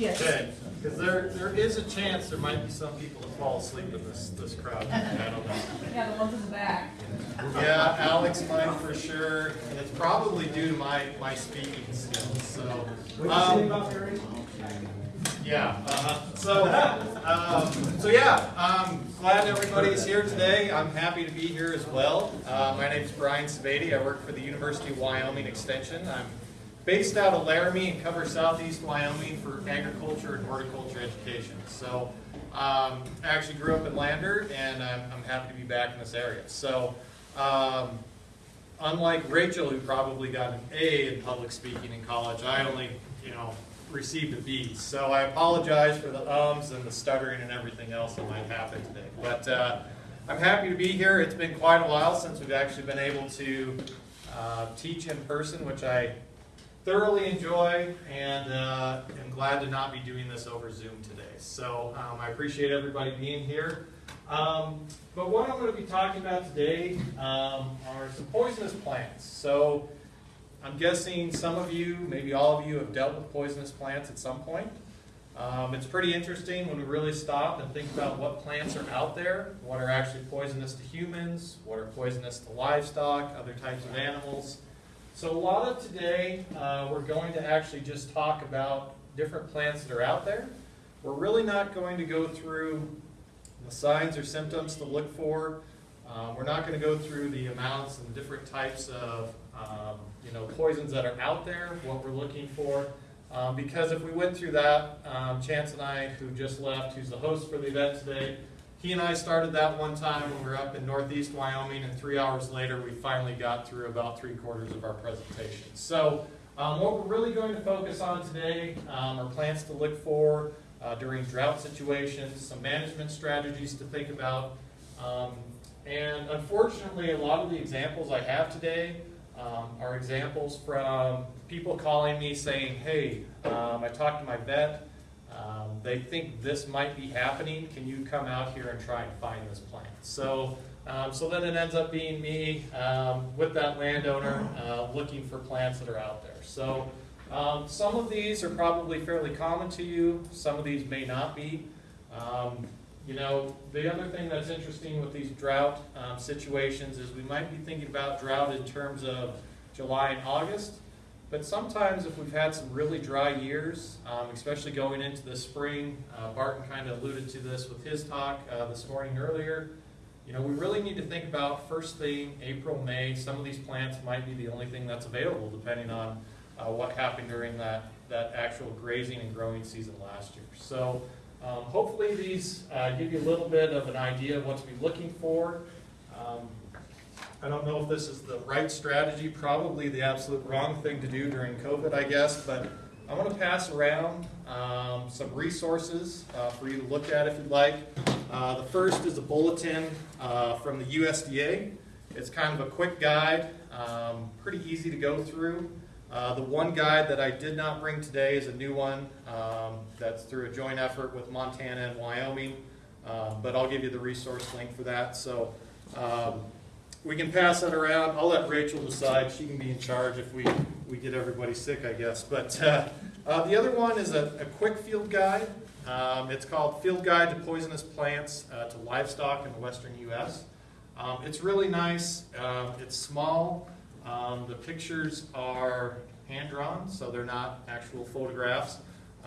Yes. Okay, because there, there is a chance there might be some people that fall asleep in this, this crowd. I don't know. Yeah, the ones in the back. Yeah, Alex might for sure, and it's probably due to my, my speaking skills, so. um, Yeah, uh-huh. so, um, so yeah, I'm glad everybody's here today. I'm happy to be here as well. Uh, my is Brian Sebade. I work for the University of Wyoming Extension. I'm based out of Laramie and cover southeast Wyoming for agriculture and horticulture education. So, um, I actually grew up in Lander, and I'm, I'm happy to be back in this area. So, um, unlike Rachel, who probably got an A in public speaking in college, I only, you know, received a B. So I apologize for the ums and the stuttering and everything else that might happen today. But uh, I'm happy to be here. It's been quite a while since we've actually been able to uh, teach in person, which I thoroughly enjoy, and uh, am glad to not be doing this over Zoom today. So um, I appreciate everybody being here. Um, but what I'm going to be talking about today um, are some poisonous plants. So I'm guessing some of you, maybe all of you, have dealt with poisonous plants at some point. Um, it's pretty interesting when we really stop and think about what plants are out there, what are actually poisonous to humans, what are poisonous to livestock, other types of animals. So a lot of today, uh, we're going to actually just talk about different plants that are out there. We're really not going to go through the signs or symptoms to look for. Um, we're not going to go through the amounts and different types of um, you know poisons that are out there, what we're looking for. Um, because if we went through that, um, Chance and I, who just left, who's the host for the event today, he and I started that one time when we were up in northeast Wyoming, and three hours later we finally got through about three quarters of our presentation. So um, what we're really going to focus on today um, are plants to look for uh, during drought situations, some management strategies to think about, um, and unfortunately a lot of the examples I have today um, are examples from people calling me saying, hey, um, I talked to my vet, um, they think this might be happening. Can you come out here and try and find this plant? So, um, so then it ends up being me um, with that landowner uh, looking for plants that are out there. So um, some of these are probably fairly common to you. Some of these may not be. Um, you know, the other thing that's interesting with these drought um, situations is we might be thinking about drought in terms of July and August. But sometimes if we've had some really dry years, um, especially going into the spring, uh, Barton kind of alluded to this with his talk uh, this morning earlier, you know, we really need to think about first thing, April, May, some of these plants might be the only thing that's available depending on uh, what happened during that, that actual grazing and growing season last year. So um, hopefully these uh, give you a little bit of an idea of what to be looking for. Um, I don't know if this is the right strategy, probably the absolute wrong thing to do during COVID, I guess, but I want to pass around um, some resources uh, for you to look at if you'd like. Uh, the first is a bulletin uh, from the USDA. It's kind of a quick guide, um, pretty easy to go through. Uh, the one guide that I did not bring today is a new one um, that's through a joint effort with Montana and Wyoming, um, but I'll give you the resource link for that. So um, we can pass that around. I'll let Rachel decide. She can be in charge if we, we get everybody sick, I guess. But uh, uh, the other one is a, a quick field guide. Um, it's called Field Guide to Poisonous Plants uh, to Livestock in the Western U.S. Um, it's really nice. Um, it's small. Um, the pictures are hand-drawn, so they're not actual photographs.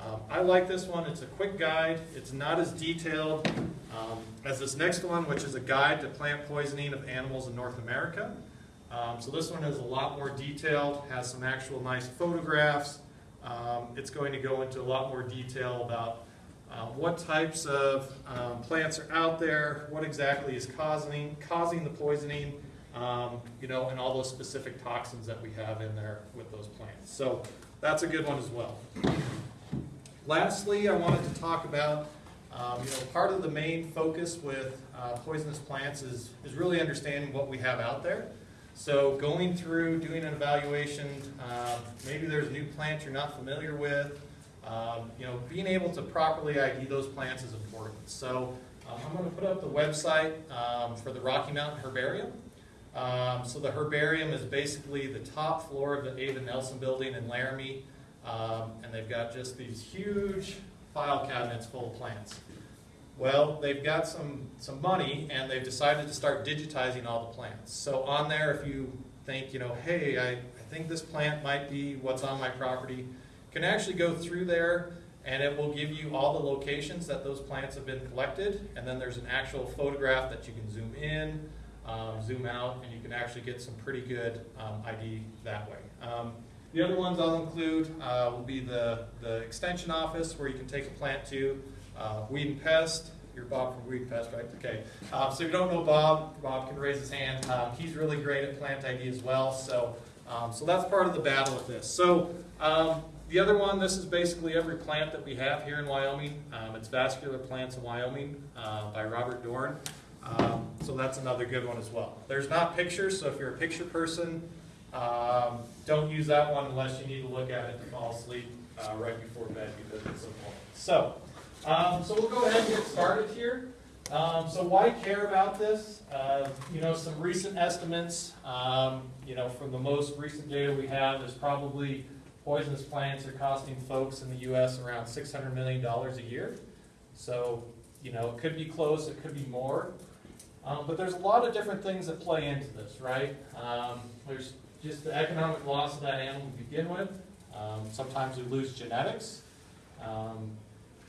Um, I like this one. It's a quick guide. It's not as detailed um, as this next one, which is a guide to plant poisoning of animals in North America. Um, so this one is a lot more detailed, has some actual nice photographs. Um, it's going to go into a lot more detail about uh, what types of um, plants are out there, what exactly is causing, causing the poisoning, um, you know, and all those specific toxins that we have in there with those plants. So that's a good one as well. Lastly, I wanted to talk about, um, you know, part of the main focus with uh, poisonous plants is, is really understanding what we have out there. So going through, doing an evaluation, um, maybe there's a new plant you're not familiar with, um, you know, being able to properly ID those plants is important. So um, I'm going to put up the website um, for the Rocky Mountain Herbarium. Um, so the herbarium is basically the top floor of the Aven Nelson building in Laramie. Um, and they've got just these huge file cabinets full of plants. Well, they've got some, some money and they've decided to start digitizing all the plants. So on there, if you think, you know, hey, I, I think this plant might be what's on my property, can actually go through there and it will give you all the locations that those plants have been collected. And then there's an actual photograph that you can zoom in, um, zoom out, and you can actually get some pretty good um, ID that way. The other ones I'll include uh, will be the, the extension office where you can take a plant to. Uh, weed and pest, you're Bob from Weed and Pest, right? Okay. Um, so if you don't know Bob, Bob can raise his hand. Um, he's really great at plant ID as well. So, um, so that's part of the battle of this. So um, the other one, this is basically every plant that we have here in Wyoming. Um, it's Vascular Plants in Wyoming uh, by Robert Dorn. Um, so that's another good one as well. There's not pictures, so if you're a picture person, um, don't use that one unless you need to look at it to fall asleep uh, right before bed because it's important. So, um, so we'll go ahead and get started here. Um, so why care about this? Uh, you know, some recent estimates, um, you know, from the most recent data we have, is probably poisonous plants are costing folks in the U.S. around $600 million a year. So, you know, it could be close, it could be more. Um, but there's a lot of different things that play into this, right? Um, there's just the economic loss of that animal to begin with. Um, sometimes we lose genetics. Um,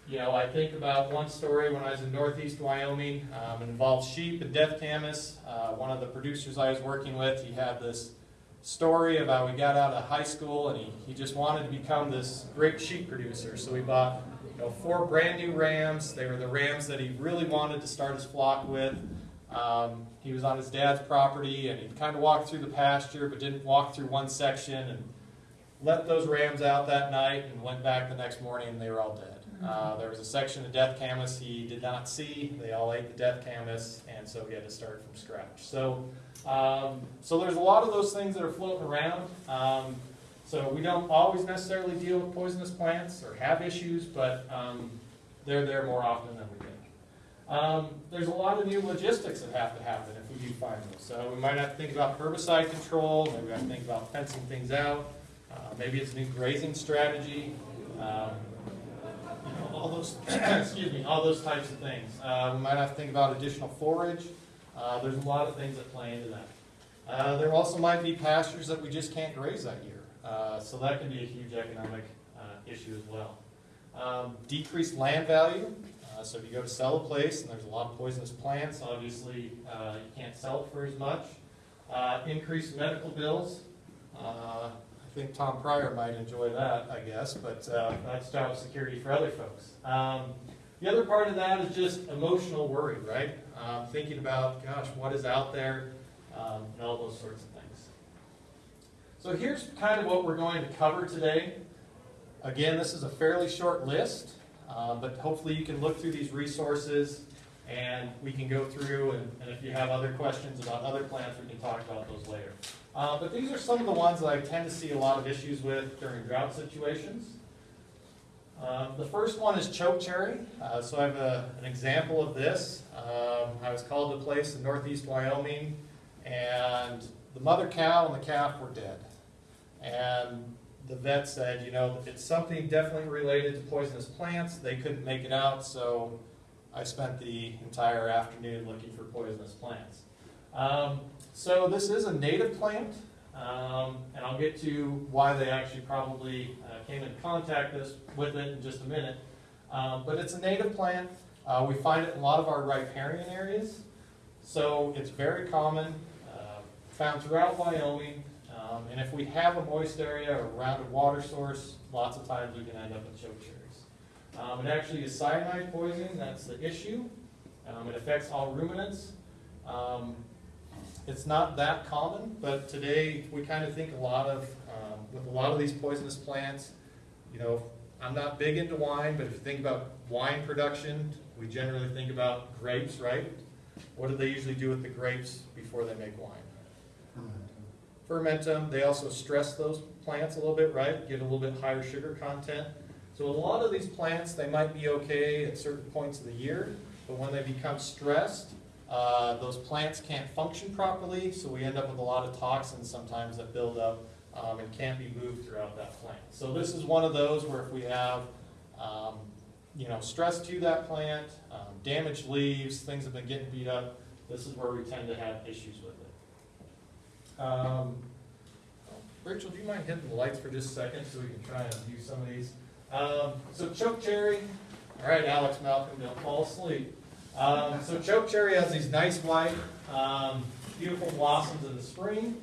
you know, I think about one story when I was in northeast Wyoming. Um, it involved sheep and death camas. Uh, one of the producers I was working with, he had this story of how he got out of high school and he, he just wanted to become this great sheep producer. So he bought you know, four brand new rams. They were the rams that he really wanted to start his flock with. Um, he was on his dad's property and he kind of walked through the pasture but didn't walk through one section and let those rams out that night and went back the next morning and they were all dead. Uh, there was a section of death camas he did not see. They all ate the death camas and so he had to start from scratch. So, um, so there's a lot of those things that are floating around. Um, so we don't always necessarily deal with poisonous plants or have issues, but um, they're there more often than we. Um, there's a lot of new logistics that have to happen if we do find those. So we might have to think about herbicide control, maybe we have to think about fencing things out, uh, maybe it's a new grazing strategy, um, you know, all those, excuse me, all those types of things. Uh, we might have to think about additional forage. Uh, there's a lot of things that play into that. Uh, there also might be pastures that we just can't graze that year. Uh, so that can be a huge economic uh, issue as well. Um, decreased land value. Uh, so if you go to sell a place and there's a lot of poisonous plants, obviously uh, you can't sell it for as much. Uh, increased medical bills. Uh, I think Tom Pryor might enjoy that, I guess, but uh, that's job security for other folks. Um, the other part of that is just emotional worry, right? Um, thinking about, gosh, what is out there, um, and all those sorts of things. So here's kind of what we're going to cover today. Again, this is a fairly short list, uh, but hopefully you can look through these resources and we can go through, and, and if you have other questions about other plants, we can talk about those later. Uh, but these are some of the ones that I tend to see a lot of issues with during drought situations. Um, the first one is chokecherry. Uh, so I have a, an example of this. Um, I was called to a place in northeast Wyoming, and the mother cow and the calf were dead. And the vet said, you know, it's something definitely related to poisonous plants. They couldn't make it out, so I spent the entire afternoon looking for poisonous plants. Um, so this is a native plant, um, and I'll get to why they actually probably uh, came in contact this, with it in just a minute. Um, but it's a native plant. Uh, we find it in a lot of our riparian areas. So it's very common, uh, found throughout Wyoming. Um, and if we have a moist area or around a water source, lots of times we can end up with choke cherries. Um, it actually is cyanide poisoning, that's the issue. Um, it affects all ruminants. Um, it's not that common, but today we kind of think a lot of, um, with a lot of these poisonous plants, you know, I'm not big into wine, but if you think about wine production, we generally think about grapes, right? What do they usually do with the grapes before they make wine? Ferment them. They also stress those plants a little bit, right? Get a little bit higher sugar content. So a lot of these plants, they might be okay at certain points of the year, but when they become stressed, uh, those plants can't function properly, so we end up with a lot of toxins sometimes that build up um, and can't be moved throughout that plant. So this is one of those where if we have, um, you know, stress to that plant, um, damaged leaves, things have been getting beat up, this is where we tend to have issues with it. Um, Rachel, do you mind hitting the lights for just a second so we can try and view some of these? Um, so choke cherry, all right, Alex Malcolm, don't fall asleep. Um, so choke cherry has these nice white, um, beautiful blossoms in the spring.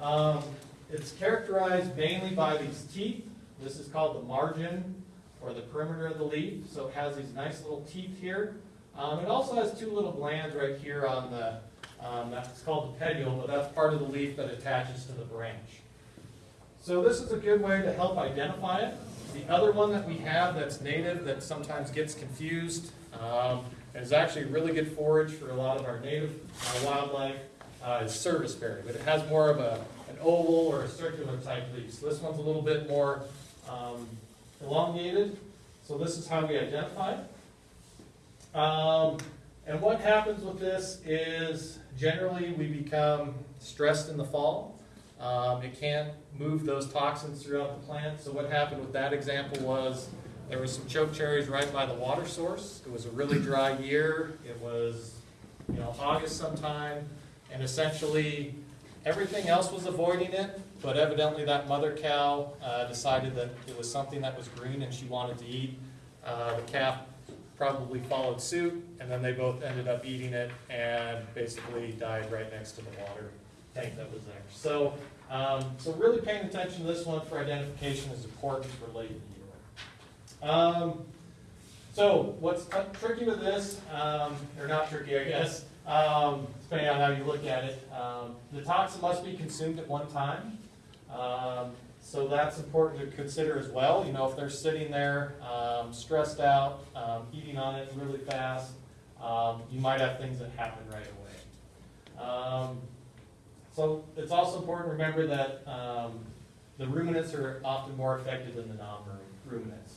Um, it's characterized mainly by these teeth. This is called the margin or the perimeter of the leaf. So it has these nice little teeth here. Um, it also has two little glands right here on the, um, that's called the petiole, but that's part of the leaf that attaches to the branch. So this is a good way to help identify it. The other one that we have that's native that sometimes gets confused um, is actually really good forage for a lot of our native uh, wildlife uh, is serviceberry, but it has more of a, an oval or a circular type leaf. So this one's a little bit more um, elongated. So this is how we identify it. Um, and what happens with this is generally we become stressed in the fall. Um, it can't move those toxins throughout the plant. So what happened with that example was there was some choke cherries right by the water source. It was a really dry year. It was, you know, August sometime, and essentially everything else was avoiding it. But evidently that mother cow uh, decided that it was something that was green and she wanted to eat. Uh, the calf probably followed suit, and then they both ended up eating it and basically died right next to the water tank that was there. So, um, so really paying attention to this one for identification is important for late in the year. Um, so what's tricky with this, um, or not tricky, I guess, um, depending on how you look at it, um, the toxin must be consumed at one time. Um, so that's important to consider as well. You know, if they're sitting there um, stressed out, um, eating on it really fast, um, you might have things that happen right away. Um, so it's also important to remember that um, the ruminants are often more affected than the non-ruminants.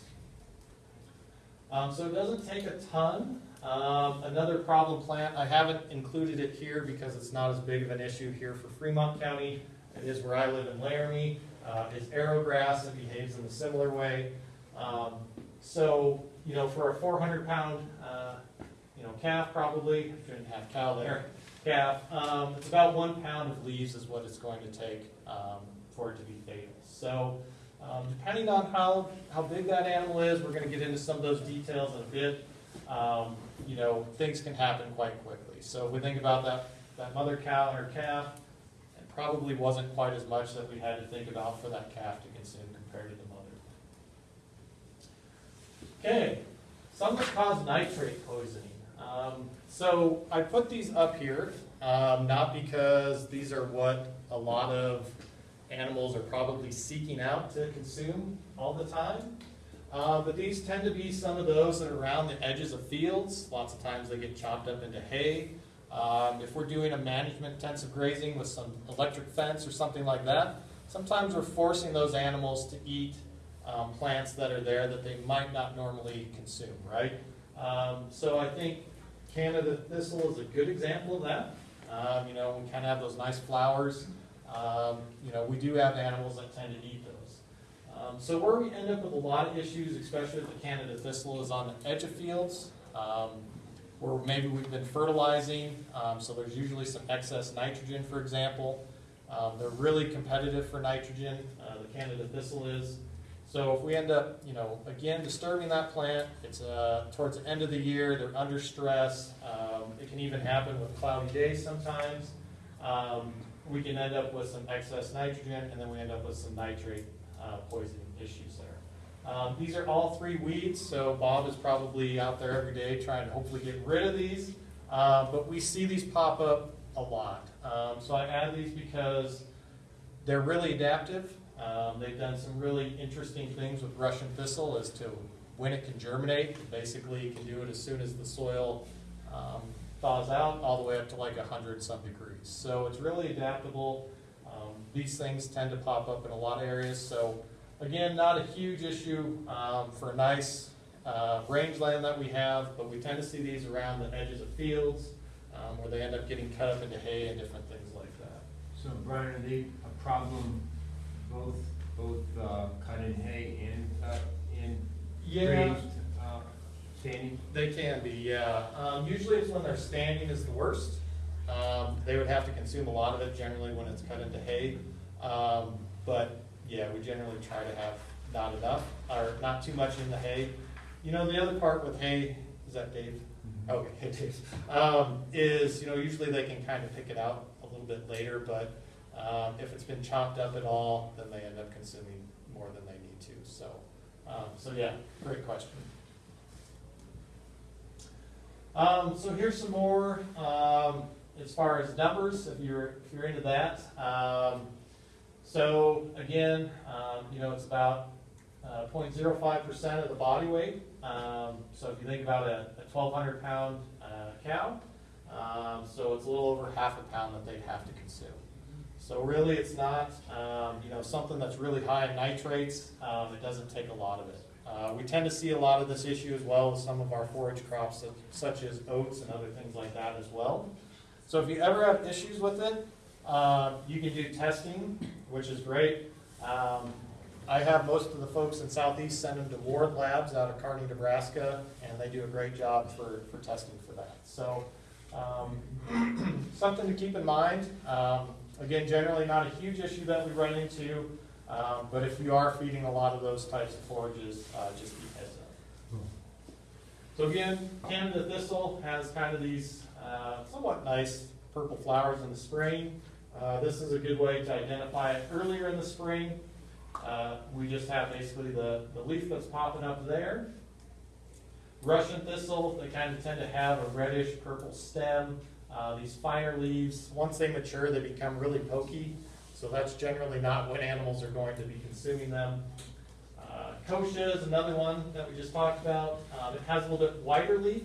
Um, so it doesn't take a ton. Another problem plant, I haven't included it here because it's not as big of an issue here for Fremont County. It is where I live in Laramie. Uh, is arrowgrass. It behaves in a similar way. Um, so, you know, for a 400 pound, uh, you know, calf probably, shouldn't have cow there, calf, um, it's about one pound of leaves is what it's going to take um, for it to be fatal. So, um, depending on how, how big that animal is, we're going to get into some of those details in a bit. Um, you know, things can happen quite quickly. So, if we think about that, that mother cow and her calf, probably wasn't quite as much that we had to think about for that calf to consume compared to the mother. Okay, some that cause nitrate poisoning. Um, so I put these up here, um, not because these are what a lot of animals are probably seeking out to consume all the time. Uh, but these tend to be some of those that are around the edges of fields. Lots of times they get chopped up into hay. Um, if we're doing a management intensive grazing with some electric fence or something like that, sometimes we're forcing those animals to eat um, plants that are there that they might not normally consume, right? Um, so I think Canada thistle is a good example of that. Um, you know, we kind of have those nice flowers. Um, you know, we do have animals that tend to eat those. Um, so where we end up with a lot of issues, especially with the Canada thistle, is on the edge of fields. Where maybe we've been fertilizing, um, so there's usually some excess nitrogen, for example. Um, they're really competitive for nitrogen, uh, the Canada thistle is. So if we end up, you know, again, disturbing that plant, it's uh, towards the end of the year, they're under stress. Um, it can even happen with cloudy days sometimes. Um, we can end up with some excess nitrogen, and then we end up with some nitrate uh, poisoning issues. Um, these are all three weeds, so Bob is probably out there every day trying to hopefully get rid of these. Uh, but we see these pop up a lot. Um, so I add these because they're really adaptive. Um, they've done some really interesting things with Russian thistle as to when it can germinate. Basically, it can do it as soon as the soil um, thaws out, all the way up to like 100 some degrees. So it's really adaptable. Um, these things tend to pop up in a lot of areas. So Again, not a huge issue um, for a nice uh, rangeland that we have, but we tend to see these around the edges of fields um, where they end up getting cut up into hay and different things like that. So Brian, are they a problem both, both uh, cut in hay and, uh, and Yeah. raised, uh, standing? They can be, yeah. Um, usually it's when they're standing is the worst. Um, they would have to consume a lot of it generally when it's cut into hay. Um, but yeah, we generally try to have not enough, or not too much in the hay. You know, the other part with hay, is that Dave? Okay, hey Dave, um, is, you know, usually they can kind of pick it out a little bit later, but, um, if it's been chopped up at all, then they end up consuming more than they need to, so. Um, so yeah, great question. Um, so here's some more, um, as far as numbers, if you're, if you're into that. Um, so again, um, you know, it's about, uh, 0.05 percent of the body weight. Um, so if you think about a, a twelve hundred pound, uh, cow, um, so it's a little over half a pound that they'd have to consume. So really, it's not, um, you know, something that's really high in nitrates, um, it doesn't take a lot of it. Uh, we tend to see a lot of this issue as well with some of our forage crops such as oats and other things like that as well. So if you ever have issues with it, uh, you can do testing, which is great. Um, I have most of the folks in Southeast send them to Ward Labs out of Kearney, Nebraska, and they do a great job for, for testing for that. So, um, something to keep in mind. Um, again, generally not a huge issue that we run into, um, but if you are feeding a lot of those types of forages, uh, just be heads up. So again, Canada thistle has kind of these uh, somewhat nice purple flowers in the spring. Uh, this is a good way to identify it earlier in the spring. Uh, we just have basically the, the leaf that's popping up there. Russian thistle, they kind of tend to have a reddish purple stem. Uh, these finer leaves, once they mature, they become really pokey. So that's generally not when animals are going to be consuming them. Uh, Kochia is another one that we just talked about. Um, it has a little bit wider leaf.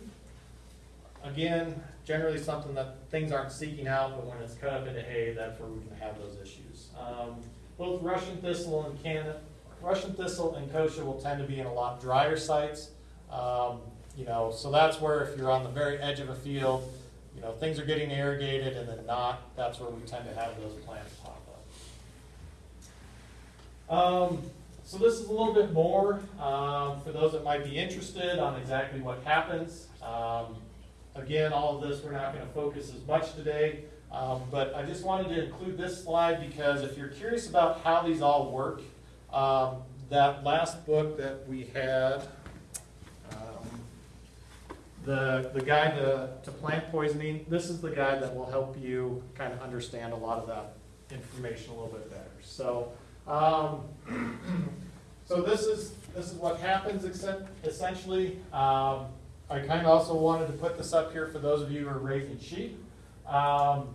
Again, generally something that things aren't seeking out, but when it's cut up into hay, that's where we can have those issues. Um, both Russian thistle and Canada, Russian thistle and kochia will tend to be in a lot drier sites. Um, you know, so that's where if you're on the very edge of a field, you know, things are getting irrigated and then not, that's where we tend to have those plants pop up. Um, so this is a little bit more, um, for those that might be interested on exactly what happens. Um, again, all of this, we're not gonna focus as much today. Um, but I just wanted to include this slide because if you're curious about how these all work, um, that last book that we had, um, the, the guide to, to plant poisoning, this is the guide that will help you kind of understand a lot of that information a little bit better. So, um, so this is, this is what happens except essentially. Um, I kind of also wanted to put this up here for those of you who are raising sheep. Um,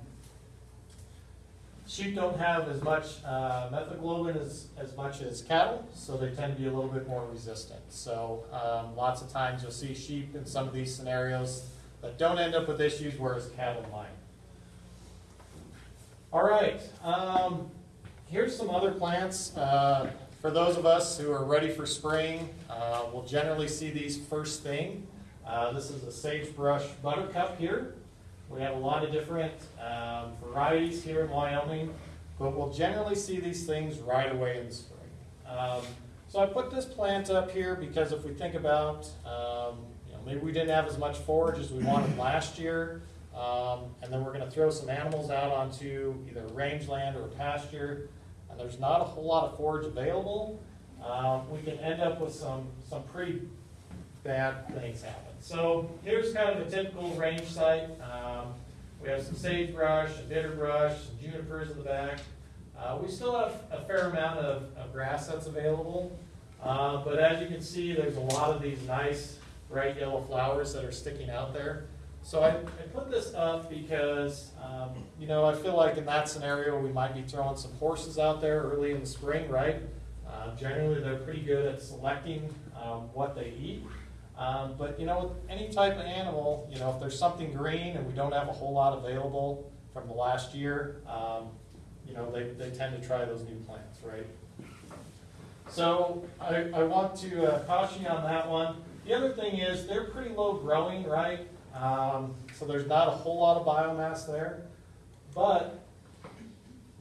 Sheep don't have as much uh, methaglobin as, as much as cattle, so they tend to be a little bit more resistant. So um, lots of times you'll see sheep in some of these scenarios that don't end up with issues, whereas cattle might. All right, um, here's some other plants. Uh, for those of us who are ready for spring, uh, we'll generally see these first thing. Uh, this is a sagebrush buttercup here. We have a lot of different um, varieties here in Wyoming, but we'll generally see these things right away in the spring. Um, so I put this plant up here because if we think about, um, you know, maybe we didn't have as much forage as we wanted last year, um, and then we're going to throw some animals out onto either rangeland or pasture, and there's not a whole lot of forage available. Um, we can end up with some some pretty bad things happen. So here's kind of a typical range site. Um, we have some sagebrush, some bitterbrush, some junipers in the back. Uh, we still have a fair amount of, of grass that's available. Uh, but as you can see, there's a lot of these nice bright yellow flowers that are sticking out there. So I, I put this up because, um, you know, I feel like in that scenario, we might be throwing some horses out there early in the spring, right? Uh, generally, they're pretty good at selecting um, what they eat. Um, but you know, any type of animal, you know, if there's something green and we don't have a whole lot available from the last year, um, you know, they, they tend to try those new plants, right? So I, I want to uh, caution you on that one. The other thing is they're pretty low growing, right? Um, so there's not a whole lot of biomass there. But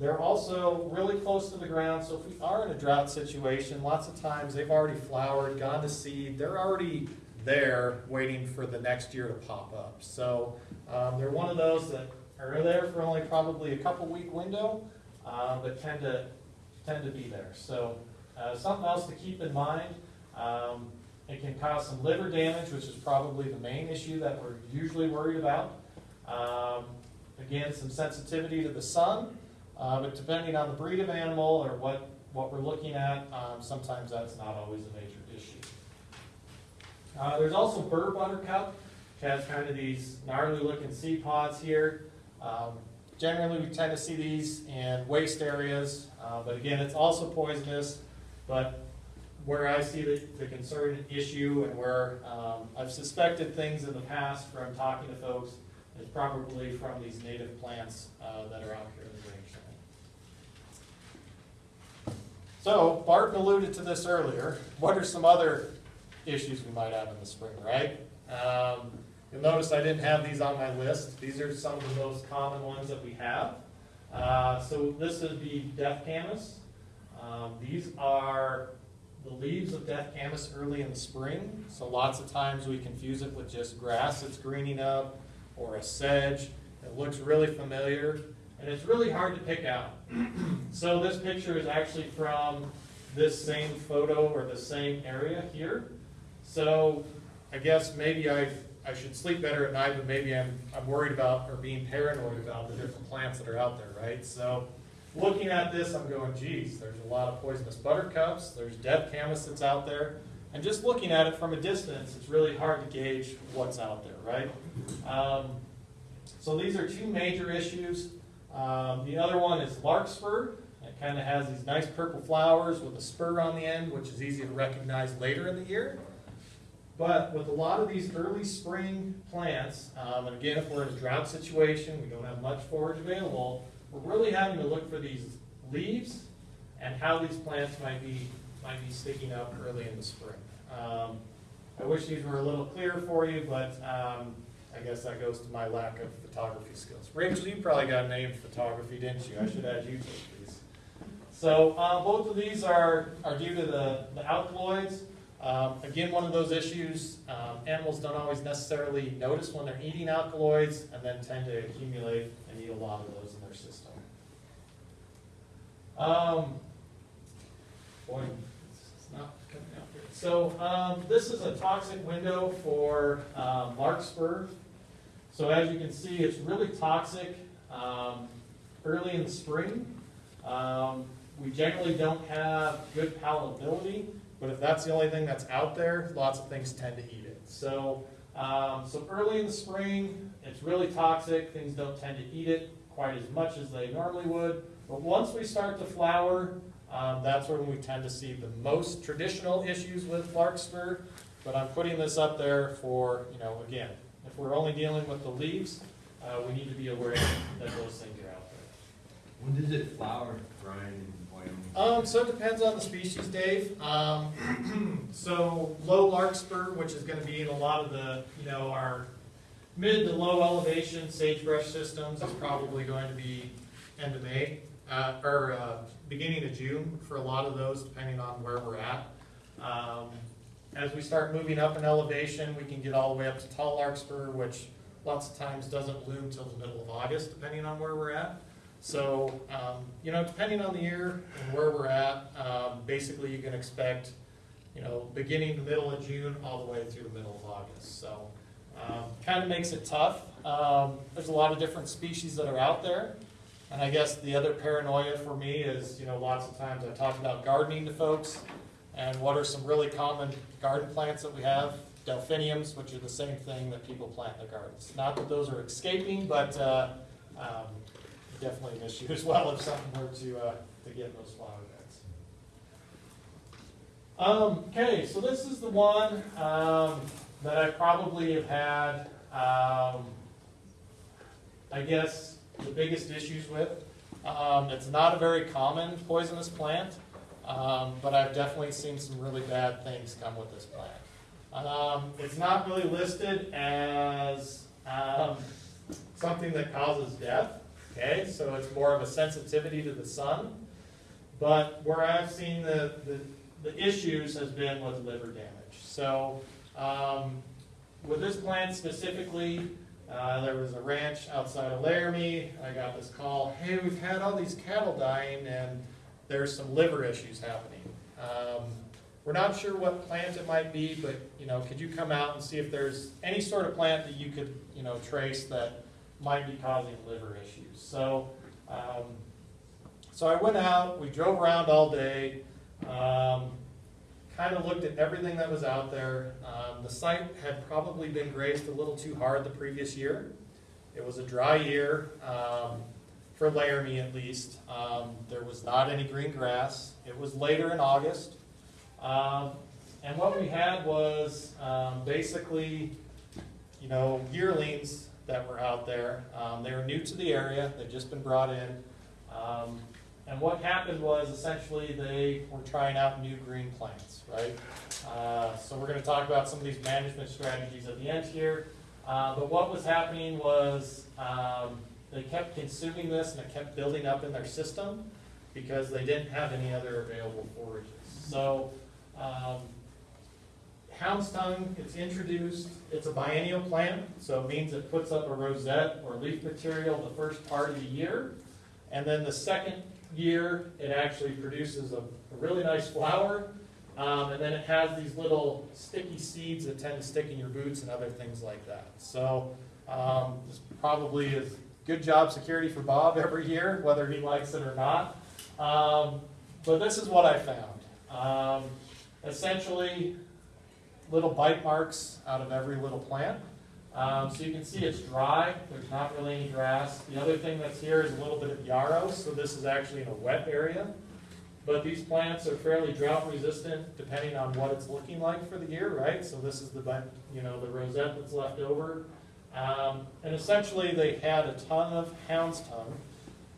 They're also really close to the ground, so if we are in a drought situation, lots of times they've already flowered, gone to seed, they're already there waiting for the next year to pop up. So um, they're one of those that are there for only probably a couple week window, uh, but tend to tend to be there. So uh, something else to keep in mind. Um, it can cause some liver damage, which is probably the main issue that we're usually worried about. Um, again, some sensitivity to the sun, uh, but depending on the breed of animal or what, what we're looking at, um, sometimes that's not always a major issue. Uh, there's also burr buttercup, which has kind of these gnarly looking seed pods here. Um, generally, we tend to see these in waste areas, uh, but again, it's also poisonous. But where I see the, the concern issue and where um, I've suspected things in the past from talking to folks is probably from these native plants uh, that are out here in the rangeland. So Barton alluded to this earlier. What are some other issues we might have in the spring, right? Um, you'll notice I didn't have these on my list. These are some of the most common ones that we have. Uh, so this would be death camas. Um, these are the leaves of death camas early in the spring. So lots of times we confuse it with just grass that's greening up or a sedge. It looks really familiar and it's really hard to pick out. so this picture is actually from this same photo or the same area here. So I guess maybe I I should sleep better at night, but maybe I'm I'm worried about or being paranoid about the different plants that are out there, right? So looking at this, I'm going, geez, there's a lot of poisonous buttercups, there's death camas that's out there. And just looking at it from a distance, it's really hard to gauge what's out there, right? Um, so these are two major issues. Um, the other one is larkspur. It kind of has these nice purple flowers with a spur on the end, which is easy to recognize later in the year. But with a lot of these early spring plants, um, and again, if we're in a drought situation, we don't have much forage available, we're really having to look for these leaves and how these plants might be might be sticking up early in the spring. Um, I wish these were a little clearer for you, but um, I guess that goes to my lack of photography skills. Rachel, you probably got a name for photography, didn't you? I should add you to these. So uh, both of these are, are due to the, the alkaloids. Um, again, one of those issues, um, animals don't always necessarily notice when they're eating alkaloids and then tend to accumulate and eat a lot of those in their system. Um, boy, it's not coming out here. So um, this is a toxic window for um, larkspur. So as you can see, it's really toxic um, early in the spring. We generally don't have good palatability, but if that's the only thing that's out there, lots of things tend to eat it. So, um, so early in the spring, it's really toxic. Things don't tend to eat it quite as much as they normally would. But once we start to flower, um, that's when we tend to see the most traditional issues with larkspur. But I'm putting this up there for, you know, again, if we're only dealing with the leaves, uh, we need to be aware that those things are out there. When does it flower, Brian, in Wyoming? Um, so it depends on the species, Dave. Um, so low larkspur, which is gonna be in a lot of the, you know, our mid to low elevation sagebrush systems is probably going to be end of May, uh, or, uh, beginning of June for a lot of those, depending on where we're at. Um, as we start moving up in elevation, we can get all the way up to tall larkspur, which lots of times doesn't bloom till the middle of August, depending on where we're at. So, um, you know, depending on the year and where we're at, um, basically you can expect, you know, beginning the middle of June all the way through the middle of August. So, um, kind of makes it tough. Um, there's a lot of different species that are out there. And I guess the other paranoia for me is, you know, lots of times I talk about gardening to folks. And what are some really common garden plants that we have? Delphiniums, which are the same thing that people plant in their gardens. Not that those are escaping, but uh, um, definitely an issue as well if something were to, uh, to get those flower beds. Um, okay, so this is the one um, that I probably have had, um, I guess, the biggest issues with. Um, it's not a very common poisonous plant, um, but I've definitely seen some really bad things come with this plant. Um, it's not really listed as something that causes death, Okay, so it's more of a sensitivity to the sun. But where I've seen the, the, the issues has been with liver damage. So, um, with this plant specifically, uh, there was a ranch outside of Laramie. I got this call, hey, we've had all these cattle dying and there's some liver issues happening. Um, we're not sure what plant it might be, but, you know, could you come out and see if there's any sort of plant that you could, you know, trace that might be causing liver issues? So, um, so I went out, we drove around all day, um, kind of looked at everything that was out there. Um, the site had probably been grazed a little too hard the previous year. It was a dry year, um, for Laramie at least. Um, there was not any green grass. It was later in August. Um, and what we had was, basically, you know, yearlings that were out there. Um, they were new to the area, they'd just been brought in. Um, and what happened was essentially they were trying out new green plants, right? Uh, so we're gonna talk about some of these management strategies at the end here. Uh, but what was happening was, um, they kept consuming this and it kept building up in their system because they didn't have any other available forages. So, um, hound's tongue, it's introduced, it's a biennial plant, so it means it puts up a rosette or leaf material the first part of the year. And then the second year, it actually produces a, a really nice flower. Um, and then it has these little sticky seeds that tend to stick in your boots and other things like that. So, um, this probably is good job security for Bob every year, whether he likes it or not. Um, but this is what I found. Um, essentially, little bite marks out of every little plant. Um, so you can see it's dry, there's not really any grass. The other thing that's here is a little bit of yarrow, so this is actually in a wet area. But these plants are fairly drought resistant depending on what it's looking like for the year, right? So this is the, you know, the rosette that's left over. Um, and essentially they had a ton of hound's tongue,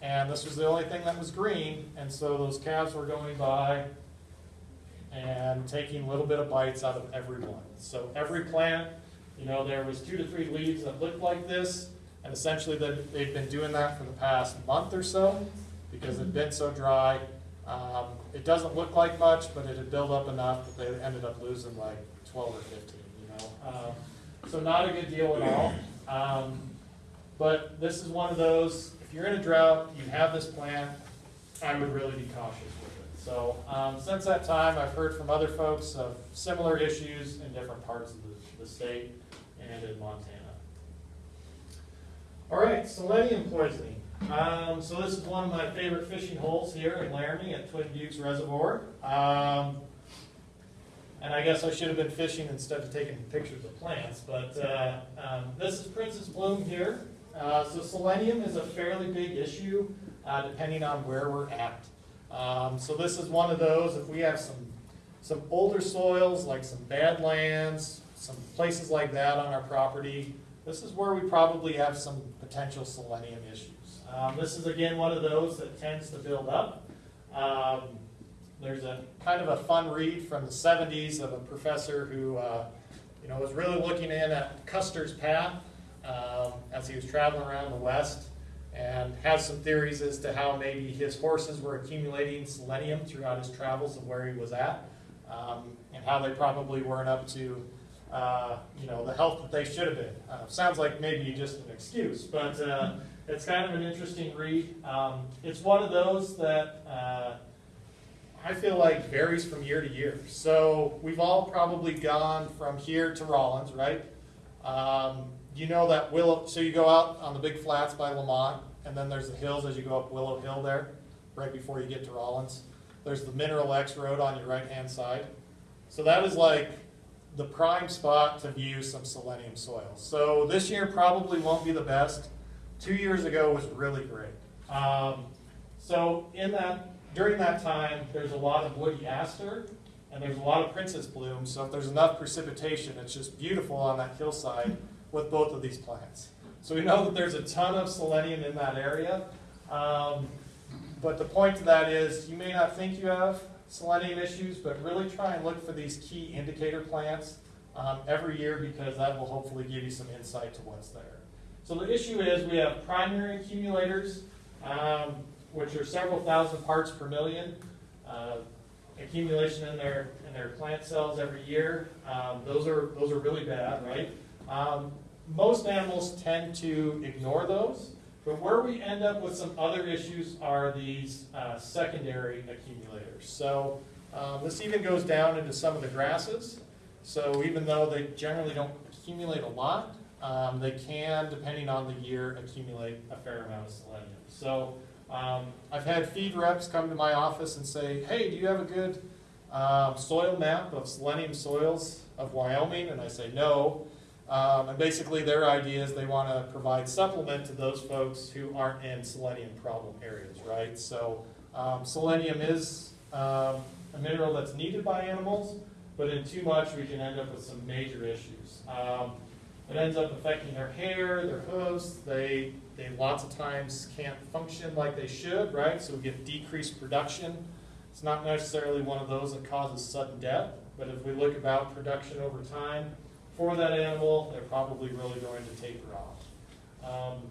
and this was the only thing that was green, and so those calves were going by and taking a little bit of bites out of every one. So every plant, you know, there was two to three leaves that looked like this, and essentially they've been doing that for the past month or so because it'd been so dry. Um, it doesn't look like much, but it had built up enough that they ended up losing like 12 or 15, you know. Um, so not a good deal at all. Um, but this is one of those, if you're in a drought, you have this plant, I would really be cautious with it. So, um, since that time, I've heard from other folks of similar issues in different parts of the, the state and in Montana. All right, selenium poisoning. Um, so this is one of my favorite fishing holes here in Laramie at Twin Buttes Reservoir. Um, and I guess I should have been fishing instead of taking pictures of plants, but uh, um, this is Prince's Plume here. Uh, so selenium is a fairly big issue uh, depending on where we're at. Um, so this is one of those, if we have some, some older soils, like some badlands, some places like that on our property, this is where we probably have some potential selenium issues. Um, this is again one of those that tends to build up. Um, there's a kind of a fun read from the 70s of a professor who, uh, you know, was really looking in at Custer's path um, as he was traveling around the West, and has some theories as to how maybe his horses were accumulating selenium throughout his travels of where he was at, um, and how they probably weren't up to, uh, you know, the health that they should have been. Uh, sounds like maybe just an excuse, but uh, it's kind of an interesting read. Um, it's one of those that. Uh, I feel like varies from year to year. So we've all probably gone from here to Rawlins, right? Um, you know that Willow, so you go out on the big flats by Lamont, and then there's the hills as you go up Willow Hill there, right before you get to Rawlins. There's the Mineral X Road on your right-hand side. So that is like the prime spot to view some selenium soil. So this year probably won't be the best. Two years ago was really great. Um, so in that during that time, there's a lot of woody aster and there's a lot of prince's plume. So if there's enough precipitation, it's just beautiful on that hillside with both of these plants. So we know that there's a ton of selenium in that area. Um, but the point to that is you may not think you have selenium issues, but really try and look for these key indicator plants um, every year because that will hopefully give you some insight to what's there. So the issue is we have primary accumulators, um, which are several thousand parts per million. Uh, accumulation in their, in their plant cells every year. Um, those are, those are really bad, right? Um, most animals tend to ignore those, but where we end up with some other issues are these uh, secondary accumulators. So um, this even goes down into some of the grasses. So even though they generally don't accumulate a lot, um, they can, depending on the year, accumulate a fair amount of selenium. So um, I've had feed reps come to my office and say, hey, do you have a good um, soil map of selenium soils of Wyoming? And I say, no. Um, and basically their idea is they want to provide supplement to those folks who aren't in selenium problem areas, right? So um, selenium is um, a mineral that's needed by animals, but in too much we can end up with some major issues. Um, it ends up affecting their hair, their hooves. They, they lots of times can't function like they should, right? So we get decreased production. It's not necessarily one of those that causes sudden death, but if we look about production over time for that animal, they're probably really going to taper off. Um,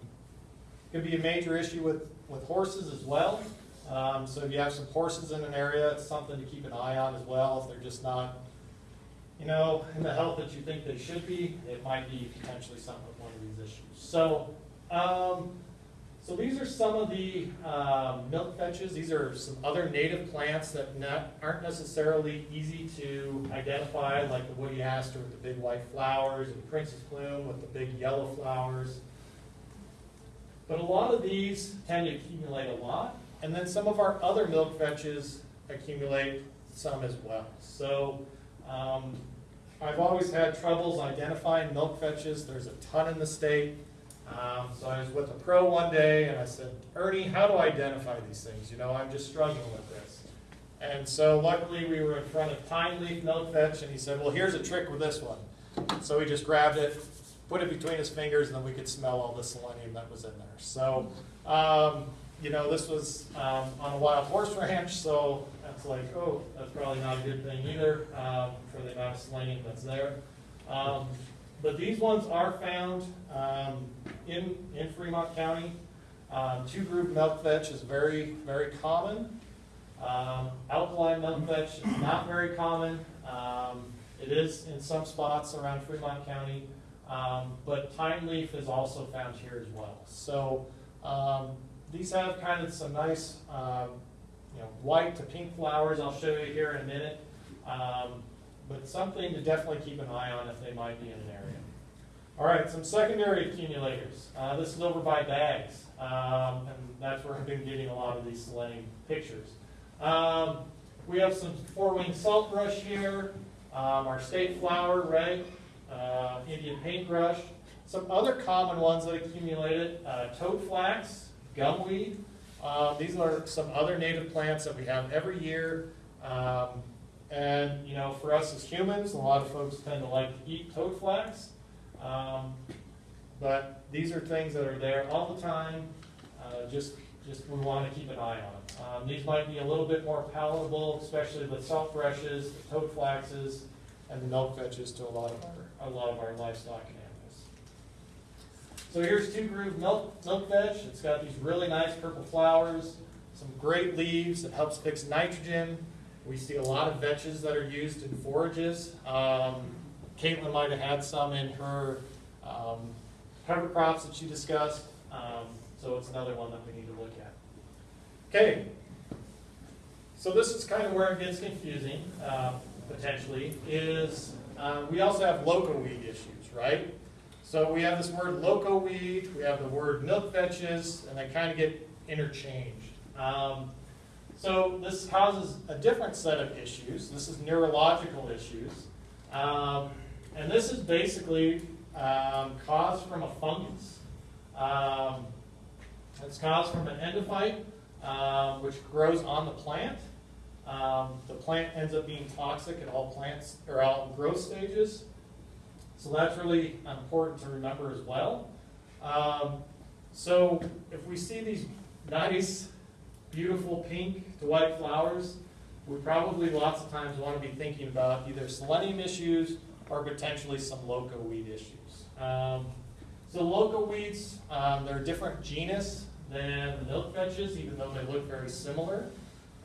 could be a major issue with, with horses as well. Um, so if you have some horses in an area, it's something to keep an eye on as well. If they're just not you know, in the health that you think they should be, it might be potentially something with one of these issues. So, um, so these are some of the um, milk vetches. These are some other native plants that not, aren't necessarily easy to identify, like the woody aster with the big white flowers, and the prince's plume with the big yellow flowers. But a lot of these tend to accumulate a lot, and then some of our other milk vetches accumulate some as well. So um, I've always had troubles identifying milk vetches. There's a ton in the state. Um, so I was with a pro one day and I said, Ernie, how do I identify these things? You know, I'm just struggling with this. And so luckily we were in front of pine leaf milk vetch and he said, well, here's a trick with this one. So he just grabbed it, put it between his fingers, and then we could smell all the selenium that was in there. So, um, you know, this was um, on a wild horse ranch, so that's like, oh, that's probably not a good thing either um, for the amount of selenium that's there. But these ones are found um, in, in Fremont County. Um, two groove milk vetch is very, very common. Um, alkaline milk vetch is not very common. Um, it is in some spots around Fremont County, um, but pine leaf is also found here as well. So um, these have kind of some nice, you know, white to pink flowers. I'll show you here in a minute. Um, but something to definitely keep an eye on if they might be in an area. All right, some secondary accumulators. Uh, this is over by Baggs, um, and that's where I've been getting a lot of these selenium pictures. Um, we have some four-winged saltbrush here, um, our state flower, right? Uh, Indian paintbrush. Some other common ones that accumulated, uh, toad flax, gumweed. Um, these are some other native plants that we have every year. Um, and, you know, for us as humans, a lot of folks tend to like to eat toad flax. Um, but these are things that are there all the time. Uh, just, just we want to keep an eye on. Um, these might be a little bit more palatable, especially the salt brushes, the toad flaxes, and the milk vetches to a lot of our, a lot of our livestock animals. So here's two groove milk, milk vetch. It's got these really nice purple flowers, some great leaves. It helps fix nitrogen. We see a lot of vetches that are used in forages. Um, Caitlin might have had some in her um, cover crops that she discussed. Um, so it's another one that we need to look at. Okay. So this is kind of where it gets confusing, uh, potentially, is uh, we also have loco weed issues, right? So we have this word loco weed, we have the word milk vetches, and they kind of get interchanged. Um, so this causes a different set of issues. This is neurological issues. Um, and this is basically um, caused from a fungus. Um, it's caused from an endophyte, um, which grows on the plant. Um, the plant ends up being toxic at all plants or all growth stages. So that's really important to remember as well. Um, so if we see these nice, beautiful pink to white flowers, we probably lots of times want to be thinking about either selenium issues or potentially some loco weed issues. Um, So loco weeds, um, they're a different genus than the milk vetches, even though they look very similar.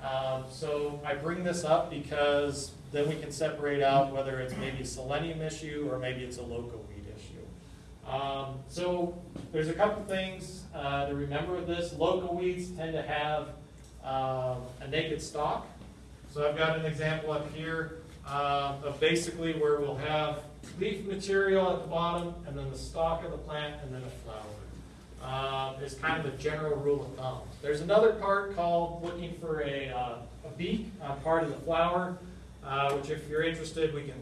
Um, so I bring this up because then we can separate out whether it's maybe a selenium issue or maybe it's a loco weed issue. Um, so there's a couple things uh, to remember with this. Loco weeds tend to have um, a naked stalk. So I've got an example up here um, of basically where we'll have leaf material at the bottom and then the stalk of the plant and then a flower. Um, is kind of a general rule of thumb. There's another part called looking for a, uh, a beak part of the flower, uh, which if you're interested, we can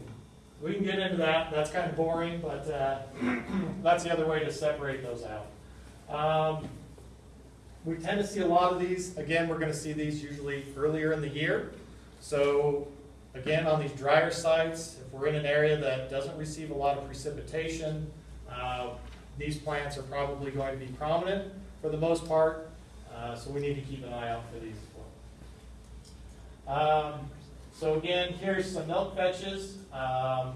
we can get into that. That's kind of boring, but uh, that's the other way to separate those out. Um, we tend to see a lot of these. Again, we're going to see these usually earlier in the year. So again, on these drier sites, if we're in an area that doesn't receive a lot of precipitation, uh, these plants are probably going to be prominent for the most part. Uh, so we need to keep an eye out for these as well. Um, so again, here's some milk vetches. Um,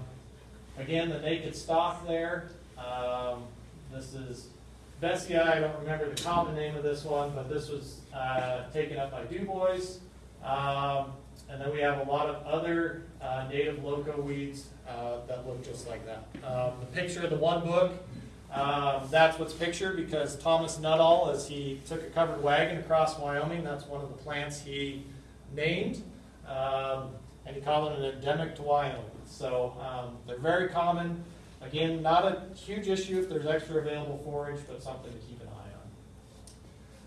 again, the naked stalk there. Um, this is Bessia. I don't remember the common name of this one, but this was uh, taken up by Dubois. And then we have a lot of other uh, native loco weeds uh, that look just like that. Um, the picture of the one book, um, that's what's pictured because Thomas Nuttall, as he took a covered wagon across Wyoming, that's one of the plants he named. Um, and he called it an endemic to Wyoming. So um, they're very common. Again, not a huge issue if there's extra available forage, but something to keep.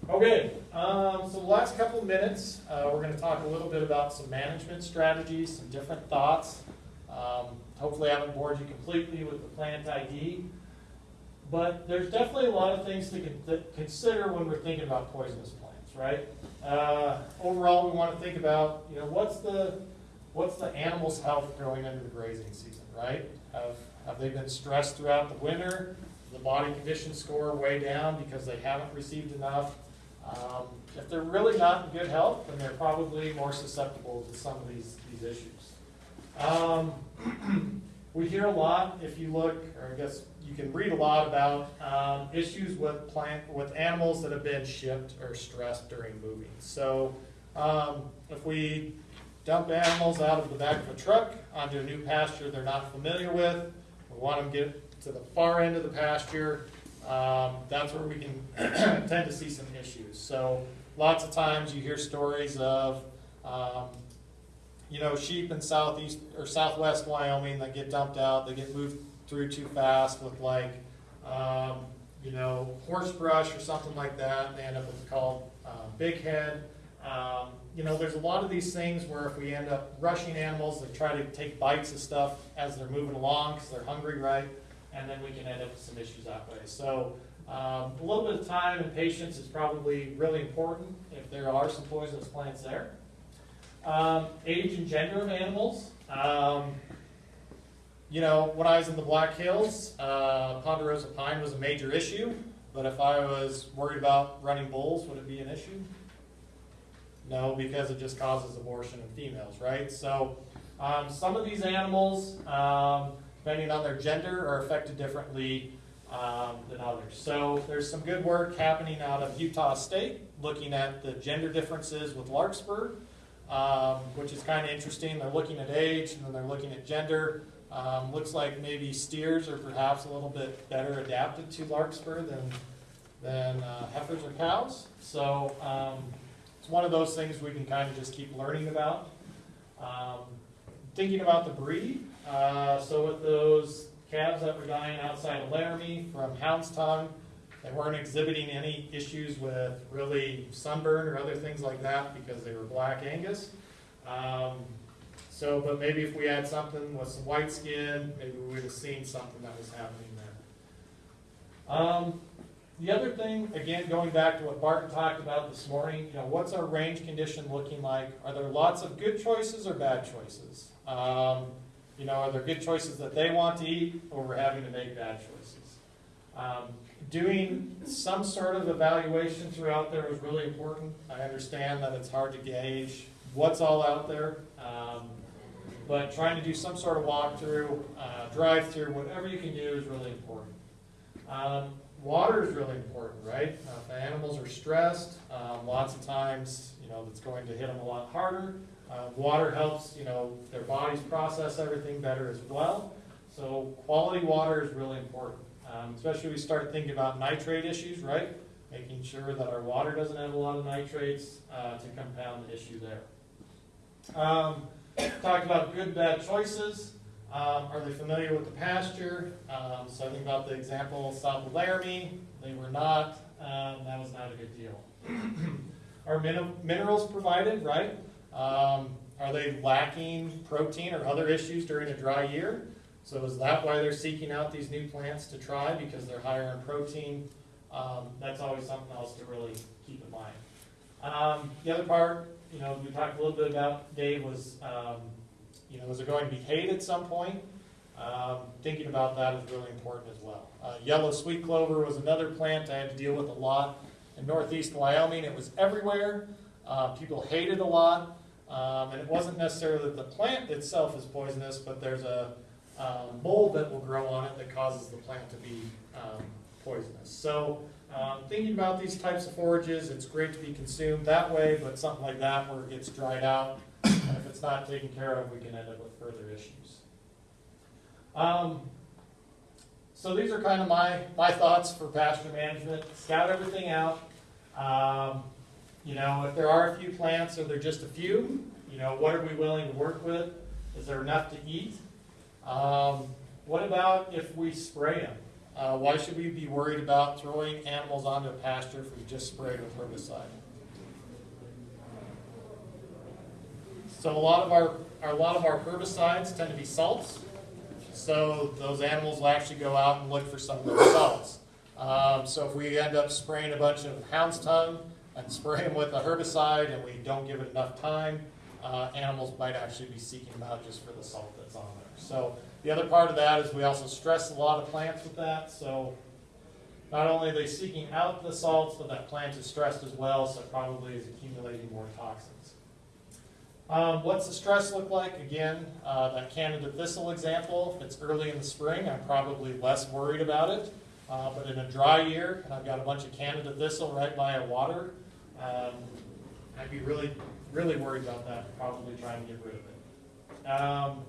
Okay, um, so the last couple of minutes, uh, we're going to talk a little bit about some management strategies, some different thoughts. Um, hopefully, I haven't bored you completely with the plant ID, but there's definitely a lot of things to con- consider when we're thinking about poisonous plants, right? Uh, overall, we want to think about, you know, what's the what's the animal's health going into the grazing season, right? Have, have they been stressed throughout the winter? The body condition score way down because they haven't received enough? Um, if they're really not in good health, then they're probably more susceptible to some of these, these issues. Um, we hear a lot, if you look, or I guess you can read a lot about um, issues with plant with animals that have been shipped or stressed during moving. So um, if we dump animals out of the back of a truck onto a new pasture they're not familiar with. We want them to get to the far end of the pasture. Um, that's where we can tend to see some issues. So lots of times you hear stories of, um, you know, sheep in southeast or southwest Wyoming that get dumped out. They get moved through too fast with like, um, you know, horse brush or something like that. and They end up with called uh, big head. Um, you know, there's a lot of these things where if we end up rushing animals, they try to take bites of stuff as they're moving along because they're hungry, right? And then we can end up with some issues that way. So um, a little bit of time and patience is probably really important if there are some poisonous plants there. Um, age and gender of animals. Um, you know, when I was in the Black Hills, uh, Ponderosa pine was a major issue. But if I was worried about running bulls, would it be an issue? No, because it just causes abortion in females, right? So um, some of these animals, um, depending on their gender, are affected differently um, than others. So there's some good work happening out of Utah State looking at the gender differences with larkspur, um, which is kind of interesting. They're looking at age and then they're looking at gender. Um, looks like maybe steers are perhaps a little bit better adapted to larkspur than, than uh, heifers or cows. So um, it's one of those things we can kind of just keep learning about. Um, thinking about the breed, uh, so with those calves that were dying outside of Laramie from hound's tongue, they weren't exhibiting any issues with really sunburn or other things like that because they were black Angus. Um, so, but maybe if we had something with some white skin, maybe we would have seen something that was happening there. Um, the other thing, again, going back to what Barton talked about this morning, you know, what's our range condition looking like? Are there lots of good choices or bad choices? Um, you know, are there good choices that they want to eat, or we're having to make bad choices? Um, doing some sort of evaluation throughout there is really important. I understand that it's hard to gauge what's all out there, um, but trying to do some sort of walkthrough, uh, drive-through, whatever you can do is really important. Um, water is really important, right? Uh, if animals are stressed, um, lots of times, you know, that's going to hit them a lot harder. Uh, water helps, you know, their bodies process everything better as well. So quality water is really important, um, especially we start thinking about nitrate issues, right? Making sure that our water doesn't have a lot of nitrates uh, to compound the issue there. Um, talked about good, bad choices. Um, are they familiar with the pasture? Um, so I think about the example south of Laramie. They were not. Um, that was not a good deal. are min- minerals provided, right? Um, are they lacking protein or other issues during a dry year? So is that why they're seeking out these new plants to try because they're higher in protein? Um, that's always something else to really keep in mind. Um, the other part, you know, we talked a little bit about Dave was, um, you know, is it going to be hay at some point? Um, thinking about that is really important as well. Uh, yellow sweet clover was another plant I had to deal with a lot in northeast Wyoming. It was everywhere. Uh, people hated a lot. Um, and it wasn't necessarily that the plant itself is poisonous, but there's a um, mold that will grow on it that causes the plant to be um, poisonous. So um, thinking about these types of forages, it's great to be consumed that way, but something like that where it gets dried out, and if it's not taken care of, we can end up with further issues. Um, so these are kind of my, my thoughts for pasture management. Scout everything out. You know, if there are a few plants or there are just a few, you know, what are we willing to work with? Is there enough to eat? Um, what about if we spray them? Uh, why should we be worried about throwing animals onto a pasture if we just sprayed with herbicide? So a lot of our, a lot of our herbicides tend to be salts. So those animals will actually go out and look for some of those salts. Um, so if we end up spraying a bunch of hound's tongue and spray them with a herbicide and we don't give it enough time, uh, animals might actually be seeking them out just for the salt that's on there. So the other part of that is we also stress a lot of plants with that. So not only are they seeking out the salts, but that plant is stressed as well, so probably is accumulating more toxins. Um, what's the stress look like? Again, uh, that Canada thistle example, if it's early in the spring, I'm probably less worried about it. Uh, but in a dry year, and I've got a bunch of Canada thistle right by a water, um, I'd be really, really worried about that, probably trying to get rid of it. Um,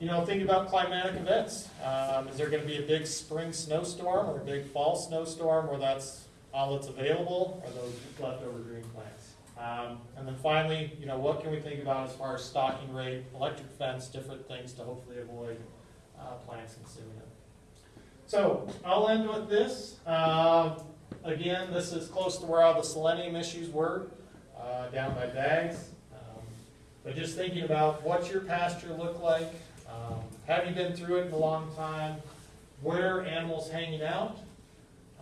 you know, think about climatic events. Um, is there going to be a big spring snowstorm or a big fall snowstorm where that's all that's available, or those leftover green plants? Um, and then finally, you know, what can we think about as far as stocking rate, electric fence, different things to hopefully avoid uh, plants consuming it. So I'll end with this. Um, again, this is close to where all the selenium issues were, uh, down by Baggs. Um, but just thinking about what's your pasture look like? Um, have you been through it in a long time? Where are animals hanging out?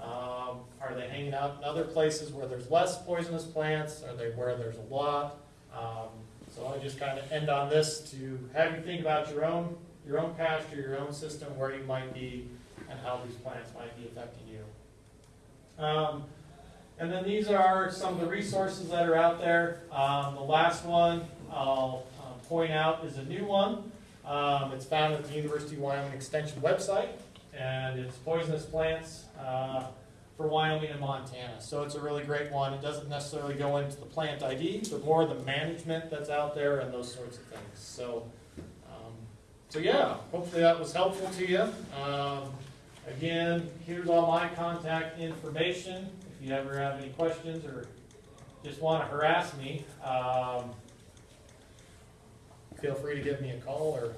Um, are they hanging out in other places where there's less poisonous plants? Are they where there's a lot? Um, so I'll just kind of end on this to have you think about your own your own pasture, your own system, where you might be, and how these plants might be affecting. Um, and then these are some of the resources that are out there. Um, the last one I'll uh, point out is a new one. Um, it's found at the University of Wyoming Extension website, and it's poisonous plants uh, for Wyoming and Montana. So it's a really great one. It doesn't necessarily go into the plant ID, but more the management that's out there and those sorts of things. So, um, so yeah, hopefully that was helpful to you. Again, here's all my contact information. If you ever have any questions or just want to harass me, um, feel free to give me a call or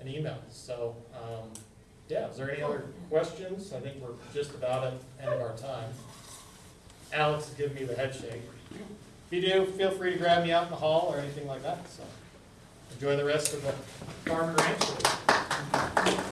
an email. So, um, yeah, is there any other questions? I think we're just about at the end of our time. Alex is giving me the head shake. If you do, feel free to grab me out in the hall or anything like that. So, enjoy the rest of the farm ranch.